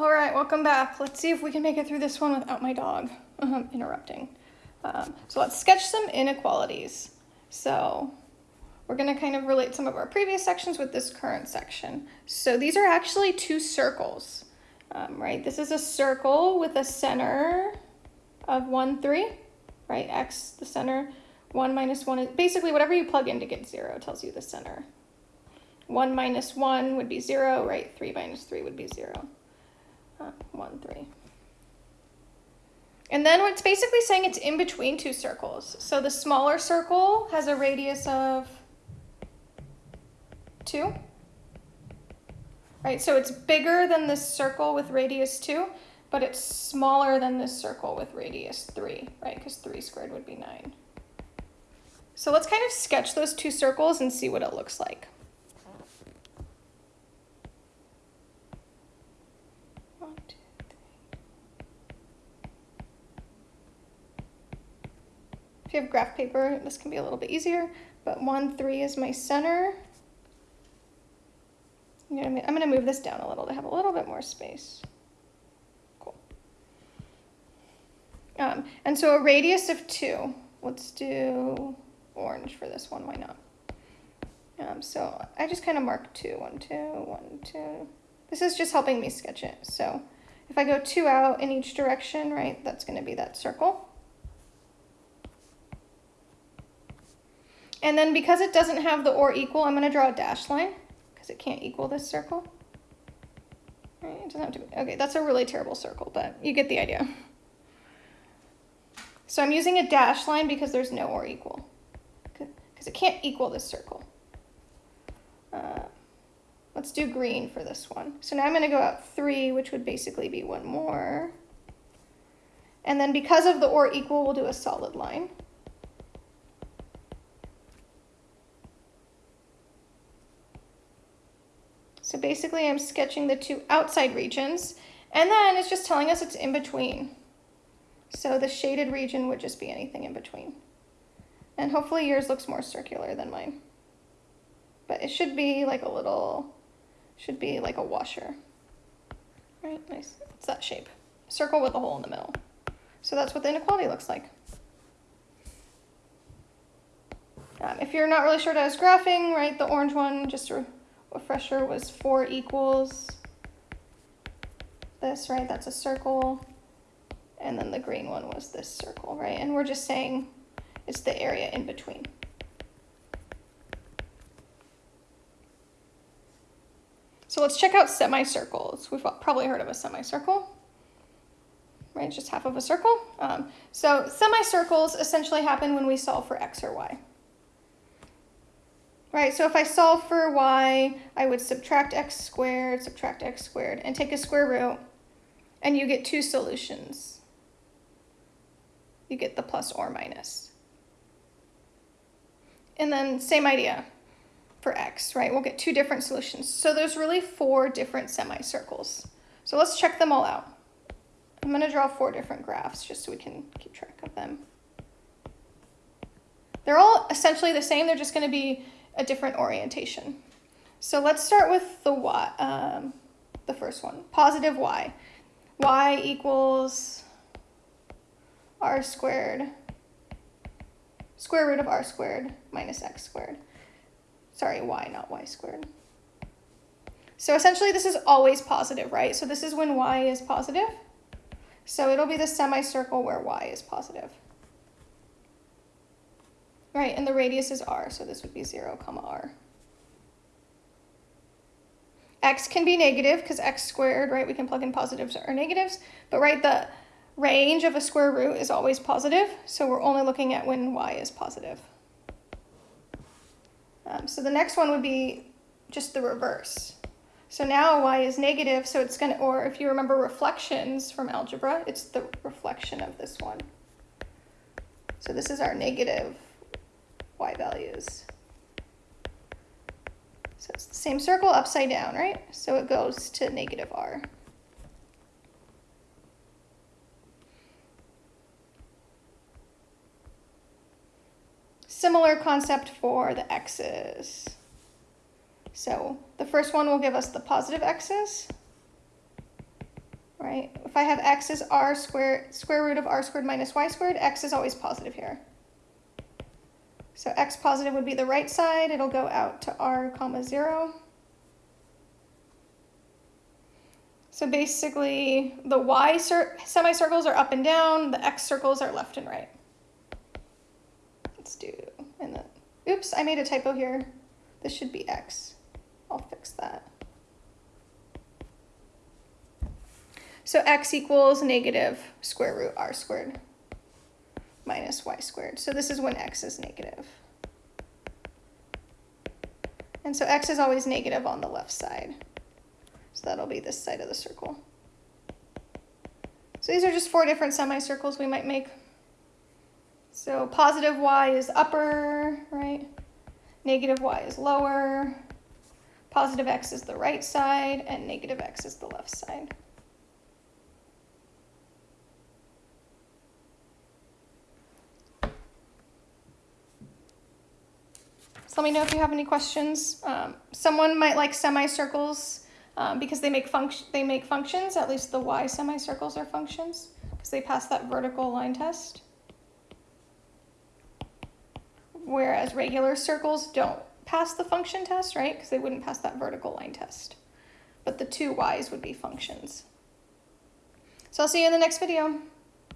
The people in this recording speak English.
All right, welcome back. Let's see if we can make it through this one without my dog um, interrupting. Um, so let's sketch some inequalities. So we're going to kind of relate some of our previous sections with this current section. So these are actually two circles, um, right? This is a circle with a center of 1, 3, right? X, the center. 1 minus 1 is basically whatever you plug in to get 0 tells you the center. 1 minus 1 would be 0, right? 3 minus 3 would be 0. Uh, 1, 3. And then it's basically saying it's in between two circles. So the smaller circle has a radius of 2. Right, so it's bigger than this circle with radius 2, but it's smaller than this circle with radius 3, right? Because 3 squared would be 9. So let's kind of sketch those two circles and see what it looks like. If you have graph paper, this can be a little bit easier, but 1, 3 is my center. I'm going to move this down a little to have a little bit more space. Cool. Um, and so a radius of 2. Let's do orange for this one, why not? Um, so I just kind of mark 2, 1, 2, 1, 2. This is just helping me sketch it. So if I go 2 out in each direction, right, that's going to be that circle. And then because it doesn't have the or equal, I'm going to draw a dashed line because it can't equal this circle. Right, it doesn't have to be, okay, that's a really terrible circle, but you get the idea. So I'm using a dashed line because there's no or equal, because it can't equal this circle. Uh, let's do green for this one. So now I'm going to go out three, which would basically be one more. And then because of the or equal, we'll do a solid line. So basically I'm sketching the two outside regions and then it's just telling us it's in between. So the shaded region would just be anything in between. And hopefully yours looks more circular than mine. But it should be like a little, should be like a washer. Right, nice. It's that shape. Circle with a hole in the middle. So that's what the inequality looks like. Um, if you're not really sure what I was graphing, right, the orange one, just refresher was 4 equals this, right? That's a circle. And then the green one was this circle, right? And we're just saying it's the area in between. So let's check out semicircles. We've probably heard of a semicircle, right? Just half of a circle. Um, so semicircles essentially happen when we solve for x or y. Right, so if I solve for y, I would subtract x squared, subtract x squared, and take a square root, and you get two solutions. You get the plus or minus. And then same idea for x, right? We'll get two different solutions. So there's really four different semicircles. So let's check them all out. I'm going to draw four different graphs just so we can keep track of them. They're all essentially the same. They're just going to be a different orientation. So let's start with the y, um, the first one, positive y. y equals r squared, square root of r squared minus x squared. Sorry, y, not y squared. So essentially this is always positive, right? So this is when y is positive. So it'll be the semicircle where y is positive. Right, and the radius is r, so this would be 0, comma r. x can be negative because x squared, right, we can plug in positives or negatives, but right, the range of a square root is always positive, so we're only looking at when y is positive. Um, so the next one would be just the reverse. So now y is negative, so it's going to, or if you remember reflections from algebra, it's the reflection of this one. So this is our negative y values. So it's the same circle upside down, right? So it goes to negative r. Similar concept for the x's. So the first one will give us the positive x's. right? If I have x is r squared, square root of r squared minus y squared, x is always positive here. So x positive would be the right side. It'll go out to r comma 0. So basically, the y semicircles are up and down, the x circles are left and right. Let's do, and then, oops, I made a typo here. This should be x. I'll fix that. So x equals negative square root r squared minus y squared. So this is when x is negative. And so x is always negative on the left side. So that'll be this side of the circle. So these are just four different semicircles we might make. So positive y is upper, right? Negative y is lower. Positive x is the right side, and negative x is the left side. So let me know if you have any questions. Um, someone might like semicircles um, because they make function they make functions. At least the y semicircles are functions because they pass that vertical line test. Whereas regular circles don't pass the function test, right? Because they wouldn't pass that vertical line test. But the two y's would be functions. So I'll see you in the next video.